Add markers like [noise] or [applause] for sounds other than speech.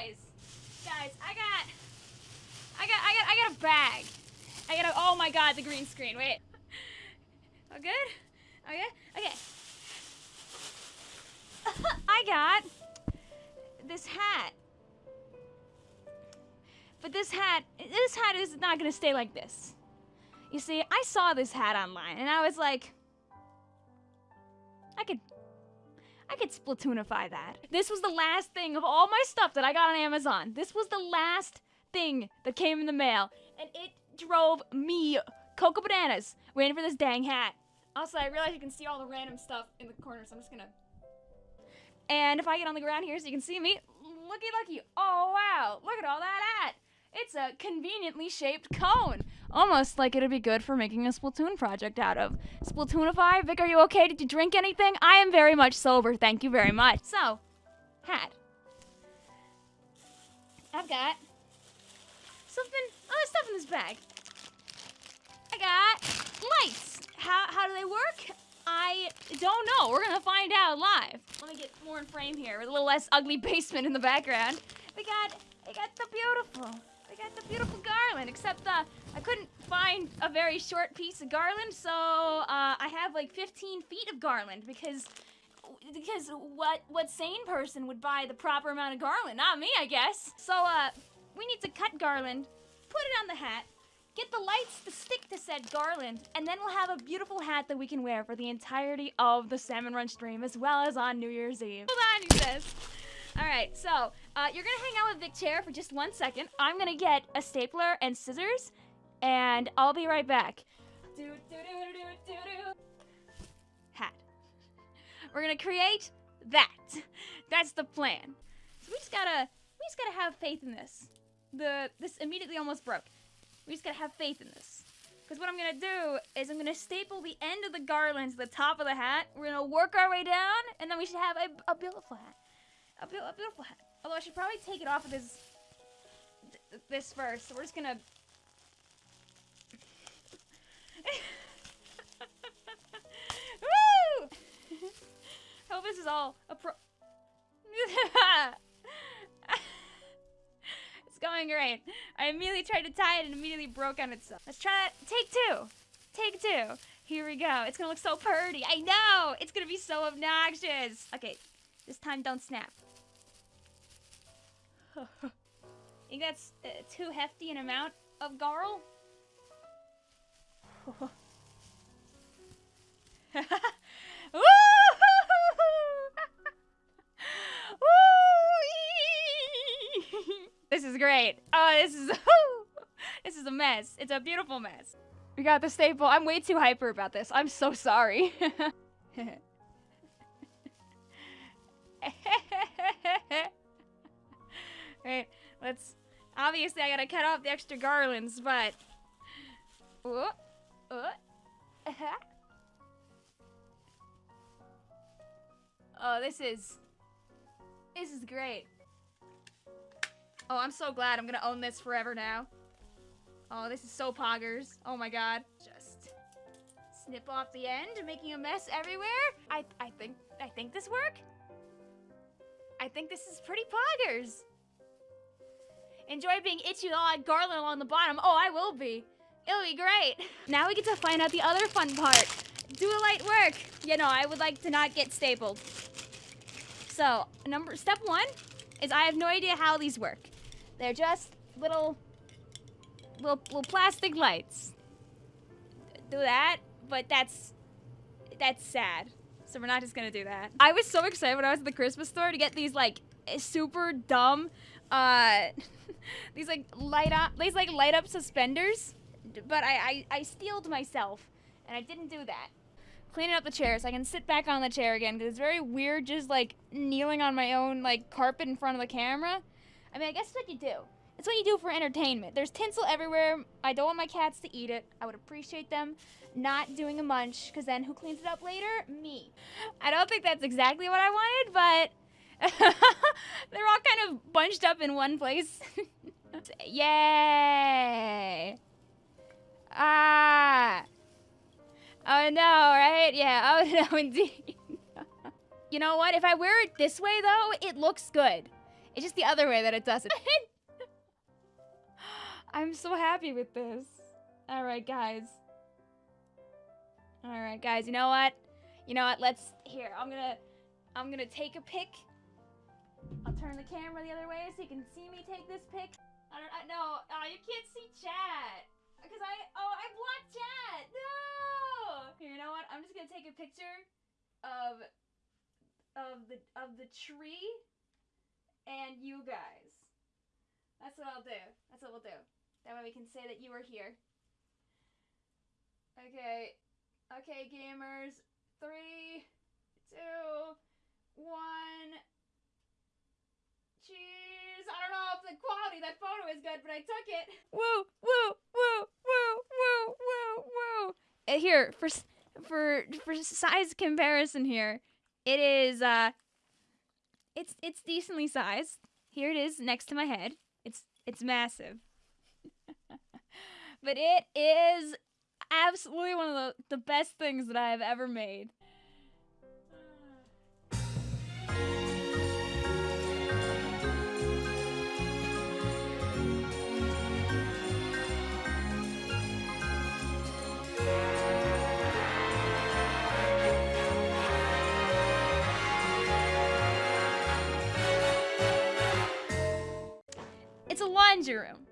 guys, guys, I got, I got, I got, I got a bag. I got a. Oh my God, the green screen. Wait. All good? Okay. Okay. [laughs] I got this hat. But this hat, this hat is not gonna stay like this. You see, I saw this hat online and I was like, I could Splatoonify that. This was the last thing of all my stuff that I got on Amazon. This was the last thing that came in the mail and it drove me cocoa bananas waiting for this dang hat. Also, I realize you can see all the random stuff in the corner, so I'm just gonna. And if I get on the ground here so you can see me, looky looky. Oh wow, look at all that hat. It's a conveniently shaped cone. Almost like it'd be good for making a Splatoon project out of. Splatoonify? Vic, are you okay? Did you drink anything? I am very much sober, thank you very much. So, hat. I've got something, oh, other stuff in this bag. I got lights. How, how do they work? I don't know. We're gonna find out live. Let me get more in frame here with a little less ugly [laughs] basement in the background. We got, we got the beautiful, got the beautiful garland, except uh, I couldn't find a very short piece of garland, so uh, I have like 15 feet of garland because because what what sane person would buy the proper amount of garland? Not me, I guess. So uh, we need to cut garland, put it on the hat, get the lights to stick to said garland, and then we'll have a beautiful hat that we can wear for the entirety of the Salmon Run stream, as well as on New Year's Eve. Hold on, he says. All right, so uh, you're gonna hang out with Vic Chair for just one second. I'm gonna get a stapler and scissors, and I'll be right back. Do, do, do, do, do, do. Hat. We're gonna create that. That's the plan. So we just gotta, we just gotta have faith in this. The this immediately almost broke. We just gotta have faith in this. Because what I'm gonna do is I'm gonna staple the end of the garland to the top of the hat. We're gonna work our way down, and then we should have a, a beautiful hat. A, beautiful hat. Although I should probably take it off of this this first. So we're just gonna. [laughs] Woo! [laughs] Hope this is all a pro. [laughs] it's going great. I immediately tried to tie it and immediately broke on itself. Let's try that. Take two. Take two. Here we go. It's gonna look so pretty. I know. It's gonna be so obnoxious. Okay, this time don't snap. [laughs] think that's uh, too hefty an amount of Garl? [laughs] [laughs] This is great. Oh, this is this is a mess. It's a beautiful mess. We got the staple. I'm way too hyper about this. I'm so sorry. Right, let's... Obviously, I gotta cut off the extra garlands, but... Oh, oh, oh, this is... This is great. Oh, I'm so glad. I'm gonna own this forever now. Oh, this is so poggers. Oh my god. Just snip off the end, making a mess everywhere. I I think I think this work. I think this is pretty poggers. Enjoy being itchy with all garland along the bottom. Oh, I will be. It'll be great. Now we get to find out the other fun part. Do a light work. You know, I would like to not get stapled. So, number step one is I have no idea how these work. They're just little, little, little plastic lights. Do that, but that's, that's sad. So we're not just gonna do that. I was so excited when I was at the Christmas store to get these like super dumb uh, [laughs] these like light up, these like light up suspenders. But I, I, I steeled myself, and I didn't do that. Cleaning up the chair so I can sit back on the chair again because it's very weird just like kneeling on my own like carpet in front of the camera. I mean, I guess it's what you do. It's what you do for entertainment. There's tinsel everywhere. I don't want my cats to eat it. I would appreciate them not doing a munch because then who cleans it up later? Me. I don't think that's exactly what I wanted, but [laughs] They're all kind of bunched up in one place. [laughs] Yay! Ah! Oh no, right? Yeah, [laughs] oh no, indeed. you know what? If I wear it this way, though, it looks good. It's just the other way that it doesn't. I'm so happy with this. All right, guys. All right, guys. You know what? You know what? Let's here. I'm gonna, I'm gonna take a pic. Turn the camera the other way so you can see me take this pic. I don't. I, no. Oh, you can't see chat. Cause I. Oh, I blocked chat. No. Here, you know what? I'm just gonna take a picture of, of the of the tree, and you guys. That's what I'll do. That's what we'll do. That way we can say that you were here. Okay. Okay, gamers. Three, two, one. Cheese. I don't know if the quality of that photo is good, but I took it. Woo, woo, woo, woo, woo, woo, woo. Uh, here for for for size comparison here, it is uh, it's it's decently sized. Here it is next to my head. It's it's massive. [laughs] but it is absolutely one of the, the best things that I have ever made. Room.